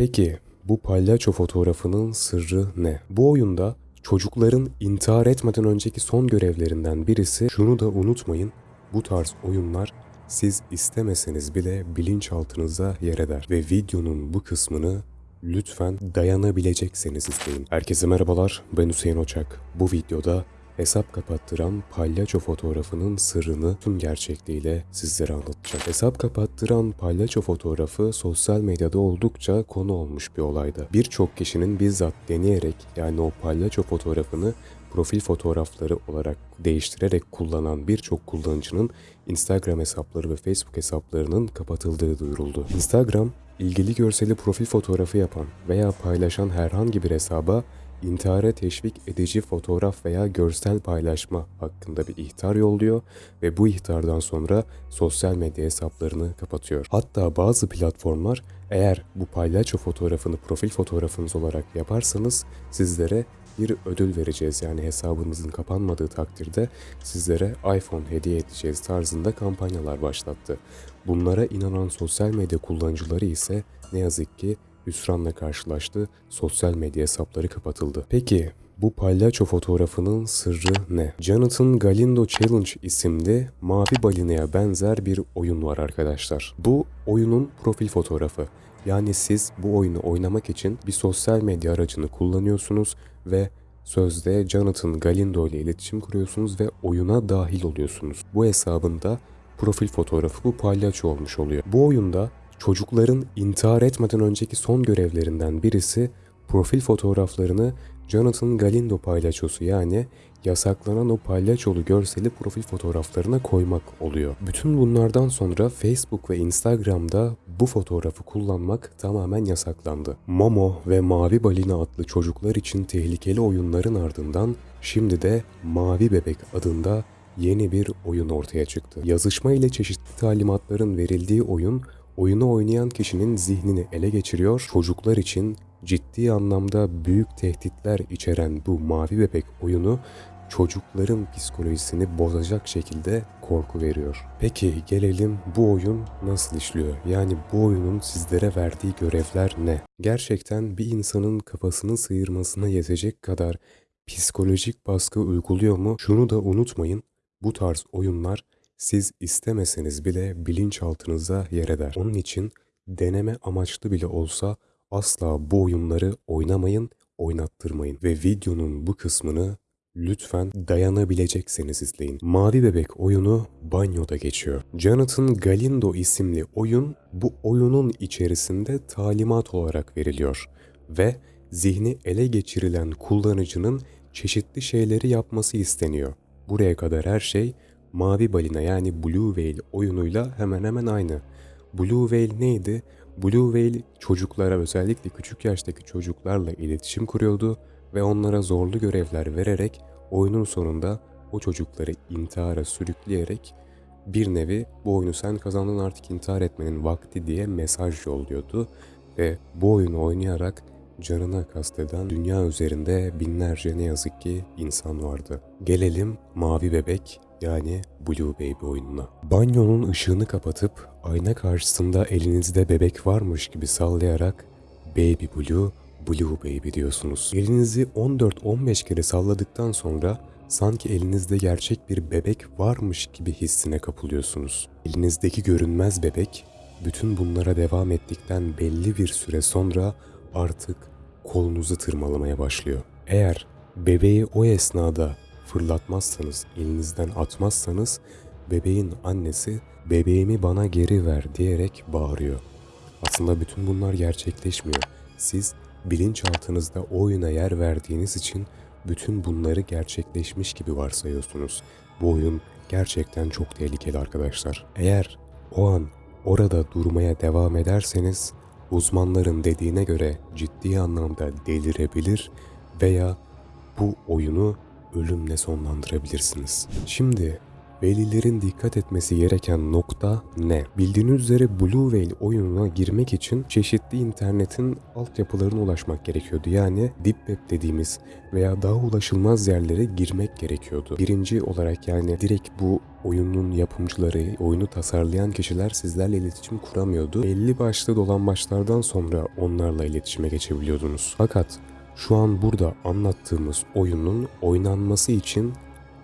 Peki bu palyaço fotoğrafının sırrı ne? Bu oyunda çocukların intihar etmeden önceki son görevlerinden birisi şunu da unutmayın. Bu tarz oyunlar siz istemeseniz bile bilinçaltınıza yer eder ve videonun bu kısmını lütfen dayanabilecekseniz izleyin. Herkese merhabalar ben Hüseyin Oçak. Bu videoda hesap kapattıran palyaço fotoğrafının sırrını tüm gerçekliğiyle sizlere anlatacağım. Hesap kapattıran palyaço fotoğrafı sosyal medyada oldukça konu olmuş bir olaydı. Birçok kişinin bizzat deneyerek yani o palyaço fotoğrafını profil fotoğrafları olarak değiştirerek kullanan birçok kullanıcının Instagram hesapları ve Facebook hesaplarının kapatıldığı duyuruldu. Instagram, ilgili görseli profil fotoğrafı yapan veya paylaşan herhangi bir hesaba intihara teşvik edici fotoğraf veya görsel paylaşma hakkında bir ihtar yolluyor ve bu ihtardan sonra sosyal medya hesaplarını kapatıyor. Hatta bazı platformlar eğer bu palyaço fotoğrafını profil fotoğrafınız olarak yaparsanız sizlere bir ödül vereceğiz. Yani hesabınızın kapanmadığı takdirde sizlere iPhone hediye edeceğiz tarzında kampanyalar başlattı. Bunlara inanan sosyal medya kullanıcıları ise ne yazık ki hüsranla karşılaştı, sosyal medya hesapları kapatıldı. Peki bu palyaço fotoğrafının sırrı ne? Jonathan Galindo Challenge isimli mavi balinaya benzer bir oyun var arkadaşlar. Bu oyunun profil fotoğrafı. Yani siz bu oyunu oynamak için bir sosyal medya aracını kullanıyorsunuz ve sözde Jonathan Galindo ile iletişim kuruyorsunuz ve oyuna dahil oluyorsunuz. Bu hesabında profil fotoğrafı bu palyaço olmuş oluyor. Bu oyunda çocukların intihar etmeden önceki son görevlerinden birisi profil fotoğraflarını Jonathan Galindo palyaçosu yani yasaklanan o palyaçolu görseli profil fotoğraflarına koymak oluyor. Bütün bunlardan sonra Facebook ve Instagram'da bu fotoğrafı kullanmak tamamen yasaklandı. Momo ve Mavi Balina adlı çocuklar için tehlikeli oyunların ardından şimdi de Mavi Bebek adında yeni bir oyun ortaya çıktı. Yazışma ile çeşitli talimatların verildiği oyun oyunu oynayan kişinin zihnini ele geçiriyor, çocuklar için ciddi anlamda büyük tehditler içeren bu Mavi Bebek oyunu çocukların psikolojisini bozacak şekilde korku veriyor. Peki gelelim bu oyun nasıl işliyor? Yani bu oyunun sizlere verdiği görevler ne? Gerçekten bir insanın kafasını sıyırmasına yetecek kadar psikolojik baskı uyguluyor mu? Şunu da unutmayın. Bu tarz oyunlar siz istemeseniz bile bilinçaltınıza yer eder. Onun için deneme amaçlı bile olsa asla bu oyunları oynamayın, oynattırmayın ve videonun bu kısmını lütfen dayanabilecekseniz izleyin. Mavi Bebek oyunu banyoda geçiyor. Jonathan Galindo isimli oyun bu oyunun içerisinde talimat olarak veriliyor ve zihni ele geçirilen kullanıcının çeşitli şeyleri yapması isteniyor. Buraya kadar her şey Mavi Balina yani Blue Whale oyunuyla hemen hemen aynı. Blue Whale neydi? Blue Whale çocuklara özellikle küçük yaştaki çocuklarla iletişim kuruyordu ve onlara zorlu görevler vererek oyunun sonunda o çocukları intihara sürükleyerek bir nevi bu oyunu sen kazandın artık intihar etmenin vakti diye mesaj yolluyordu ve bu oyunu oynayarak canına kasteden dünya üzerinde binlerce ne yazık ki insan vardı. Gelelim Mavi Bebek yani Blue Baby oyununa. Banyonun ışığını kapatıp ayna karşısında elinizde bebek varmış gibi sallayarak Baby Blue, Blue Baby diyorsunuz. Elinizi 14-15 kere salladıktan sonra sanki elinizde gerçek bir bebek varmış gibi hissine kapılıyorsunuz. Elinizdeki görünmez bebek bütün bunlara devam ettikten belli bir süre sonra artık kolunuzu tırmalamaya başlıyor. Eğer bebeği o esnada fırlatmazsanız, elinizden atmazsanız bebeğin annesi bebeğimi bana geri ver diyerek bağırıyor. Aslında bütün bunlar gerçekleşmiyor. Siz bilinçaltınızda oyuna yer verdiğiniz için bütün bunları gerçekleşmiş gibi varsayıyorsunuz. Bu oyun gerçekten çok tehlikeli arkadaşlar. Eğer o an orada durmaya devam ederseniz uzmanların dediğine göre ciddi anlamda delirebilir veya bu oyunu ölümle sonlandırabilirsiniz. Şimdi Velilerin dikkat etmesi gereken nokta ne? Bildiğiniz üzere Blue Whale oyununa girmek için çeşitli internetin altyapılarına ulaşmak gerekiyordu. Yani Deep Web dediğimiz veya daha ulaşılmaz yerlere girmek gerekiyordu. Birinci olarak yani direkt bu oyunun yapımcıları, oyunu tasarlayan kişiler sizlerle iletişim kuramıyordu. Belli başlı dolambaçlardan sonra onlarla iletişime geçebiliyordunuz. Fakat şu an burada anlattığımız oyunun oynanması için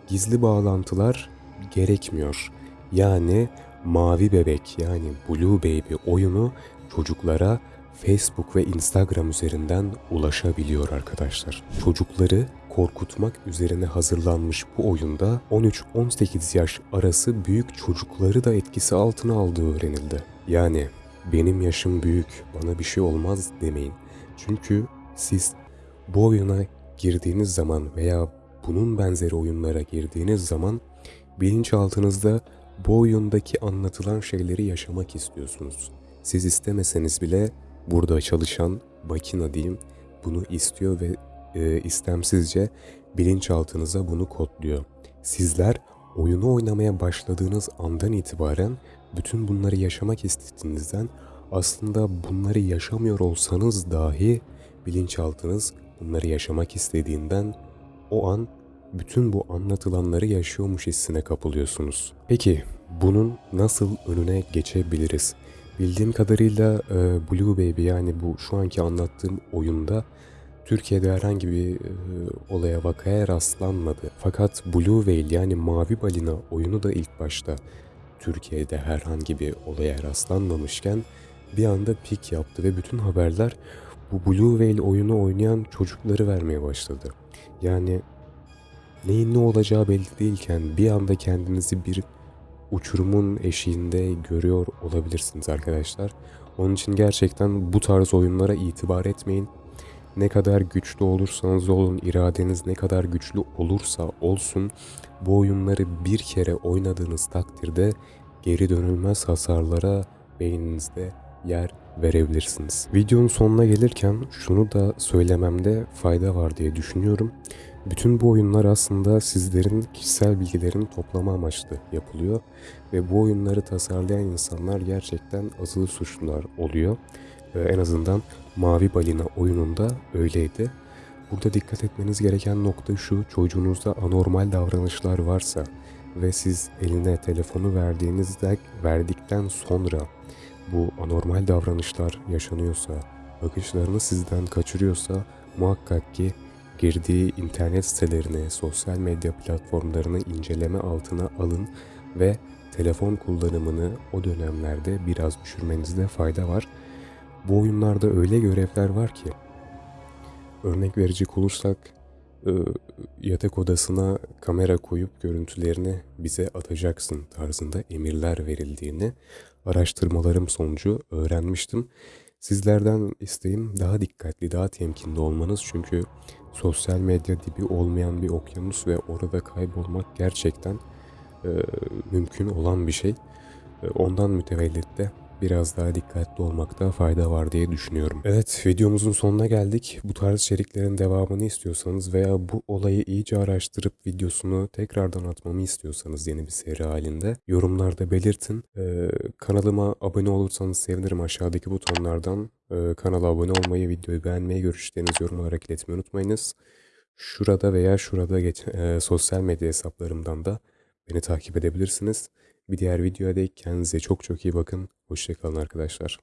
gizli bağlantılar gerekmiyor. Yani Mavi Bebek yani Blue Baby oyunu çocuklara Facebook ve Instagram üzerinden ulaşabiliyor arkadaşlar. Çocukları korkutmak üzerine hazırlanmış bu oyunda 13-18 yaş arası büyük çocukları da etkisi altına aldığı öğrenildi. Yani benim yaşım büyük, bana bir şey olmaz demeyin. Çünkü siz bu oyuna girdiğiniz zaman veya bunun benzeri oyunlara girdiğiniz zaman bilinçaltınızda bu oyundaki anlatılan şeyleri yaşamak istiyorsunuz. Siz istemeseniz bile burada çalışan makina diyeyim bunu istiyor ve e, istemsizce bilinçaltınıza bunu kodluyor. Sizler oyunu oynamaya başladığınız andan itibaren bütün bunları yaşamak istediğinizden aslında bunları yaşamıyor olsanız dahi bilinçaltınız bunları yaşamak istediğinden o an bütün bu anlatılanları yaşıyormuş hissine kapılıyorsunuz. Peki bunun nasıl önüne geçebiliriz? Bildiğim kadarıyla e, Blue Baby yani bu şu anki anlattığım oyunda Türkiye'de herhangi bir e, olaya vakaya rastlanmadı. Fakat Blue Whale yani Mavi Balina oyunu da ilk başta Türkiye'de herhangi bir olaya rastlanmamışken bir anda pik yaptı ve bütün haberler bu Blue Whale oyunu oynayan çocukları vermeye başladı. Yani neyin ne olacağı belli değilken bir anda kendinizi bir uçurumun eşiğinde görüyor olabilirsiniz arkadaşlar. Onun için gerçekten bu tarz oyunlara itibar etmeyin. Ne kadar güçlü olursanız olun, iradeniz ne kadar güçlü olursa olsun bu oyunları bir kere oynadığınız takdirde geri dönülmez hasarlara beyninizde yer verebilirsiniz. Videonun sonuna gelirken şunu da söylememde fayda var diye düşünüyorum. Bütün bu oyunlar aslında sizlerin kişisel bilgilerini toplama amaçlı yapılıyor ve bu oyunları tasarlayan insanlar gerçekten azılı suçlular oluyor. Ee, en azından Mavi Balina oyununda öyleydi. Burada dikkat etmeniz gereken nokta şu, çocuğunuzda anormal davranışlar varsa ve siz eline telefonu verdiğinizde verdikten sonra bu anormal davranışlar yaşanıyorsa, bakışlarını sizden kaçırıyorsa muhakkak ki girdiği internet sitelerini, sosyal medya platformlarını inceleme altına alın ve telefon kullanımını o dönemlerde biraz düşürmenizde fayda var. Bu oyunlarda öyle görevler var ki örnek verecek olursak e, yatak odasına kamera koyup görüntülerini bize atacaksın tarzında emirler verildiğini araştırmalarım sonucu öğrenmiştim. Sizlerden isteğim daha dikkatli, daha temkinli olmanız çünkü sosyal medya dibi olmayan bir okyanus ve orada kaybolmak gerçekten e, mümkün olan bir şey. E, ondan mütevellit de biraz daha dikkatli olmakta fayda var diye düşünüyorum. Evet videomuzun sonuna geldik. Bu tarz içeriklerin devamını istiyorsanız veya bu olayı iyice araştırıp videosunu tekrardan atmamı istiyorsanız yeni bir seri halinde yorumlarda belirtin. Ee, kanalıma abone olursanız sevinirim aşağıdaki butonlardan. E, kanala abone olmayı, videoyu beğenmeyi, görüşlerinizi yorum olarak iletmeyi unutmayınız. Şurada veya şurada geç, e, sosyal medya hesaplarımdan da beni takip edebilirsiniz. Bir diğer videoya dek kendinize çok çok iyi bakın. Hoşçakalın arkadaşlar.